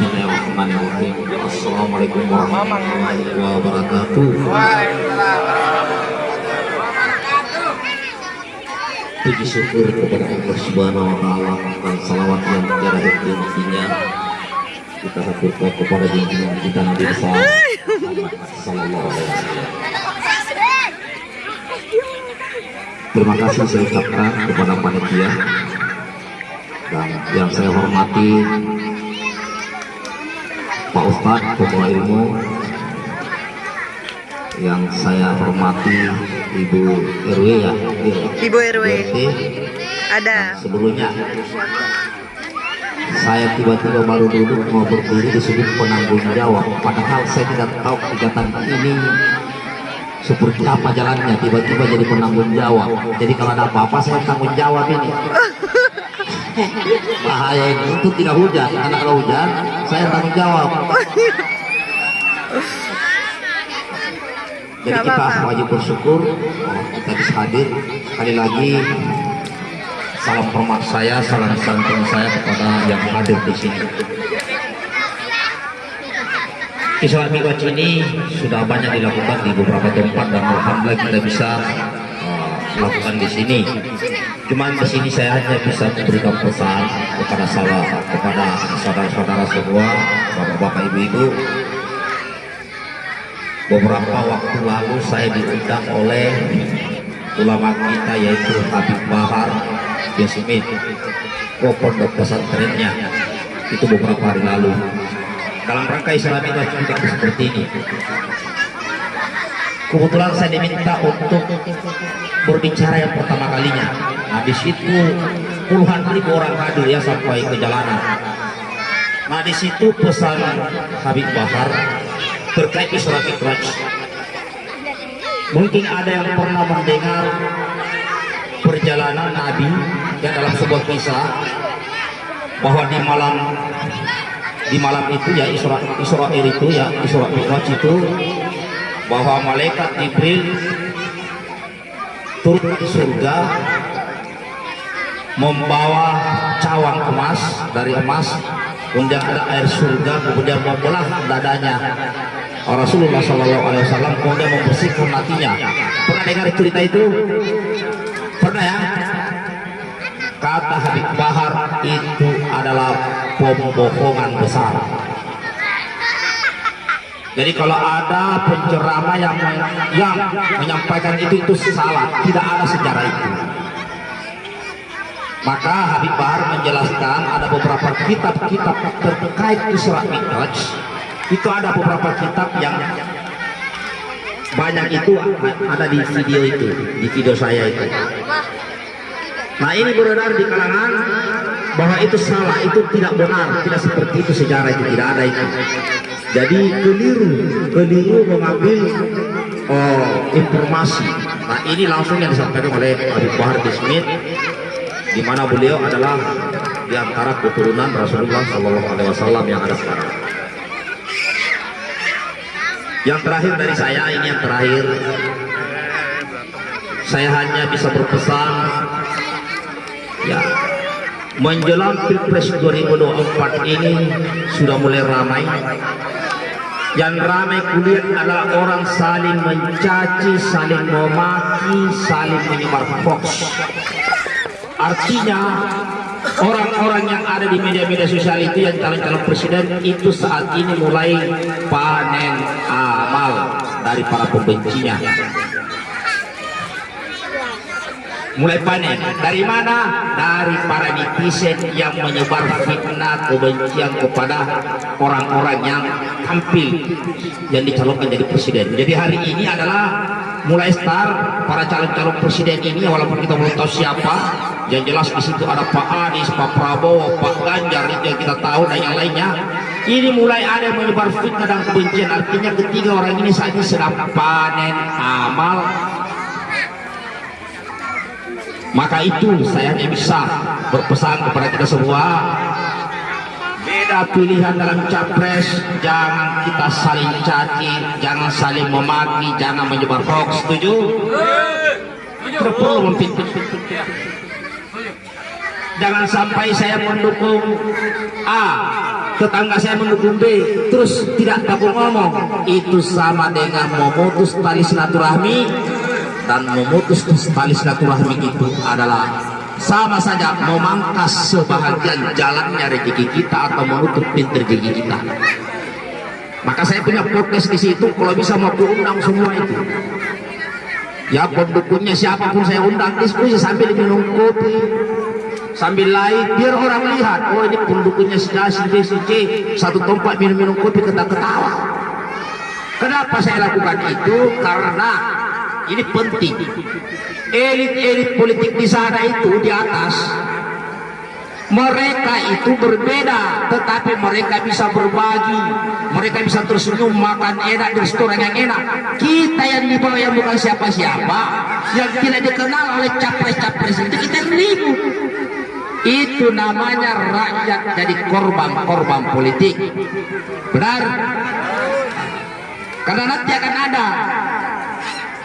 Bismillahirrahmanirrahim. Assalamualaikum warahmatullahi wabarakatuh. Puji syukur kepada Allah Subhanahu wa taala dan salawat yang tiada henti-hentinya kita haturkan kepada junjungan kita Nabi Muhammad sallallahu alaihi wasallam. Terima kasih saya ucapkan kepada panitia dan yang saya hormati Pak Ustadz Ketua Ilmu yang saya hormati Ibu RW ya Ibu RW. Ada. sebelumnya saya tiba-tiba baru duduk mau berdiri disebut penanggung jawab. Padahal saya tidak tahu kegiatan ini seperti apa jalannya tiba-tiba jadi penanggung jawab. Jadi kalau ada apa-apa saya tanggung jawab ini bahaya itu. Tidak hujan. Karena kalau hujan saya tanggung jawab. Jadi Gak kita wajib bersyukur. Oh, kita bisa hadir. Sekali lagi salam hormat saya salam santun saya kepada yang hadir di sini. Islam Mi'raj ini sudah banyak dilakukan di beberapa tempat dan alhamdulillah kita bisa uh, lakukan di sini. Cuman di sini saya hanya bisa memberikan pesan kepada salah kepada saudara-saudara semua, bapak-bapak, ibu-ibu. Beberapa waktu lalu saya diundang oleh ulama kita yaitu Habib Bahar Smith ke pondok pesantrennya. Itu beberapa hari lalu. Dalam rangka Islam juga seperti ini kebetulan saya diminta untuk berbicara yang pertama kalinya. Nah di situ puluhan ribu orang hadir ya sampai ke jalanan. Nah di situ pesan Habib Bahar terkait Isra Mi'raj. Mungkin ada yang pernah mendengar perjalanan Nabi yang dalam sebuah kisah bahwa di malam di malam itu ya Isra Israel itu ya Isra Mi'raj itu bahwa malaikat Jibril turun di surga membawa cawang emas dari emas kemudian ada air surga kemudian membelah dadanya. Rasulullah Shallallahu Alaihi Wasallam kemudian membersihkan hatinya. Pernah dengar cerita itu? Pernah ya? Kata Habib Bahar itu adalah pembohongan besar jadi kalau ada penceramah yang yang menyampaikan itu itu salah. Tidak ada sejarah itu. Maka Habib Bahar menjelaskan ada beberapa kitab-kitab terkait Isra Mi'raj. Itu ada beberapa kitab yang banyak itu ada di video itu di video saya itu. Nah ini beredar di kalangan bahwa itu salah itu tidak benar tidak seperti itu sejarah itu tidak ada itu jadi keliru keliru mengambil oh, informasi nah ini langsung yang disampaikan oleh Habib Bahar bin Smith di mana beliau adalah di antara keturunan Rasulullah Shallallahu Alaihi Wasallam yang ada sekarang. Yang terakhir dari saya ini yang terakhir, saya hanya bisa berpesan, menjelang Pilpres 2024 ini sudah mulai ramai. Yang ramai kulihat adalah orang saling mencaci, saling memaki, saling menyebar hoax. Artinya orang-orang yang ada di media-media sosial itu yang calon-calon presiden itu saat ini mulai panen amal dari para pembencinya. Mulai panen. Dari mana? Dari para netizen yang menyebar fitnah kebencian kepada orang-orang yang tampil yang dicalonkan jadi presiden. Jadi hari ini adalah mulai start para calon-calon presiden ini walaupun kita belum tahu siapa. Yang jelas di situ ada Pak Anies, Pak Prabowo, Pak Ganjar itu yang kita tahu dan yang lainnya. Ini mulai ada yang menyebar fitnah dan kebencian. Artinya ketiga orang ini saat ini sedang panen amal maka itu saya hanya bisa berpesan kepada kita semua. Beda pilihan dalam capres jangan kita saling caci jangan saling memaki jangan menyebar hoax setuju? tidak perlu jangan sampai saya mendukung A tetangga saya mendukung B terus tidak takut ngomong. Itu sama dengan memutus tali silaturahmi dan memutus tali silaturahmi itu adalah sama saja memangkas sebahagian jalannya rezeki kita atau menutup pintu rezeki kita. Maka saya punya podcast di situ kalau bisa mau undang semua itu. Ya pendukungnya siapa pun saya undang diskusi sambil minum kopi sambil lain biar orang lihat oh ini pendukungnya si A, si B, si C satu tempat minum-minum kopi ketawa-ketawa. Kenapa saya lakukan itu? Karena ini penting. Elit-elit politik di sana itu di atas mereka itu berbeda tetapi mereka bisa berbagi mereka bisa tersenyum makan enak di restoran yang enak. Kita yang di bawah yang bukan siapa-siapa yang tidak dikenal oleh capres-capres itu kita ribut itu namanya rakyat jadi korban-korban politik. Benar? Karena nanti akan ada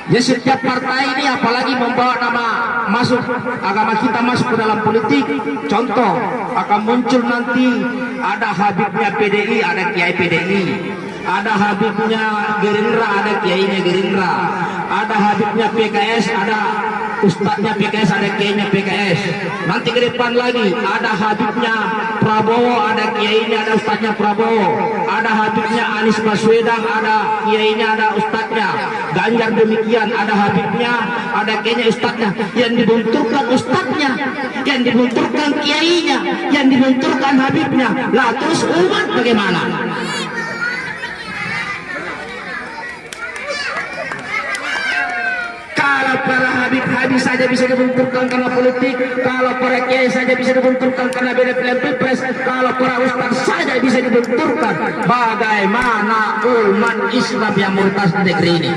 Ya setiap partai ini apalagi membawa nama masuk agama kita masuk ke dalam politik. Contoh akan muncul nanti ada Habibnya PDI, ada Kiai PDI. Ada Habibnya Gerindra, ada Kiainya Gerindra. Ada Habibnya PKS, ada Ustadznya PKS, ada Kiainya PKS. Nanti ke depan lagi ada Habibnya Prabowo, ada Kiainya, ada Ustadznya Prabowo. Ada Habibnya Anies Baswedan, ada Kiainya, ada Ustadznya. Ganjar demikian, ada Habibnya, ada Kiainya, Ustadznya. Yang dibenturkan Ustadznya, yang dibenturkan Kiainya, yang dibenturkan Habibnya. Lah terus umat bagaimana? Kalau para Habib-Habib saja bisa dibenturkan karena politik, kalau para kiai saja bisa dibenturkan karena beda pilihan pilpres, kalau para ustaz saja bisa dibenturkan, bagaimana umat Islam yang murtad negeri ini?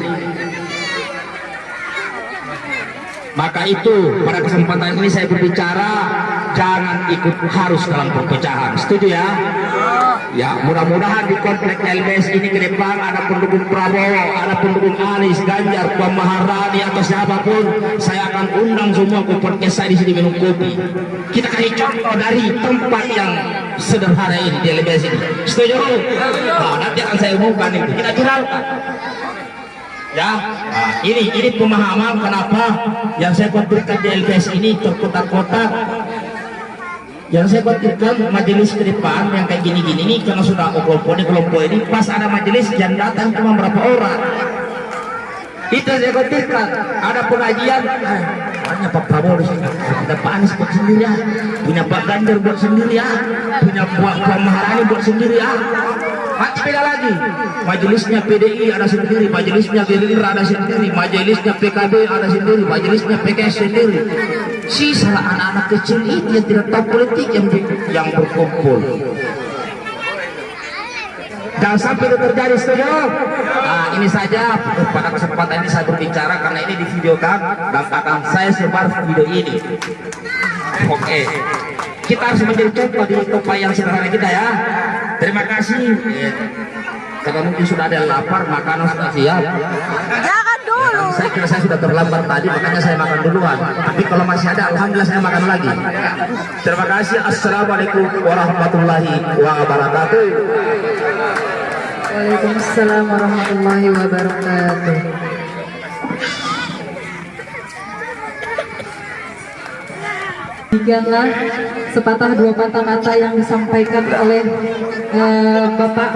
Maka itu pada kesempatan ini saya berbicara jangan ikut harus dalam perpecahan. Setuju ya? Ya, mudah-mudahan di komplek LBS ini ke depan ada pendukung Prabowo, ada pendukung Anies, Ganjar, Puan Maharani atau siapa pun, saya akan undang semua ke podcast saya di sini minum kopi. Kita kasih contoh dari tempat yang sederhana ini di LBS ini. Setuju? Nah, nanti akan saya umumkan itu. Kita viralkan. Ya, nah, ini ini pemahaman kenapa yang saya konflikkan di LBS ini terkotak-kotak yang saya khawatirkan majelis ke depan yang kayak gini-gini ini karena sudah kelompok ini kelompok ini pas ada majelis yang datang cuma berapa orang. Itu saya khawatirkan. Ada pengajian eh, banyak Pak Prabowo di sini. Ada Pak Anies buat sendiri ya punya Pak Ganjar buat sendiri ya punya Pak Puan Maharani buat sendiri ya beda lagi. Majelisnya PDI ada sendiri majelisnya Gerindra ada sendiri majelisnya PKB ada sendiri majelisnya PKS sendiri sisa anak-anak kecil itu yang tidak tahu politik yang yang berkumpul. Jangan sampai terjadi setuju nah ini saja pada kesempatan ini saya berbicara karena ini divideokan dan akan saya sebar video ini. Oke. Kita harus menjadi contoh di tempat yang sederhana kita ya. Terima kasih. Kalau mungkin sudah ada lapar makanan sudah siap Jangan dulu. saya kira saya sudah terlambat tadi makanya saya makan duluan tapi kalau masih ada Alhamdulillah saya makan lagi terima kasih Assalamualaikum warahmatullahi wabarakatuh Waalaikumsalam warahmatullahi wabarakatuh. Demikianlah sepatah dua patah kata yang disampaikan oleh eh, Bapak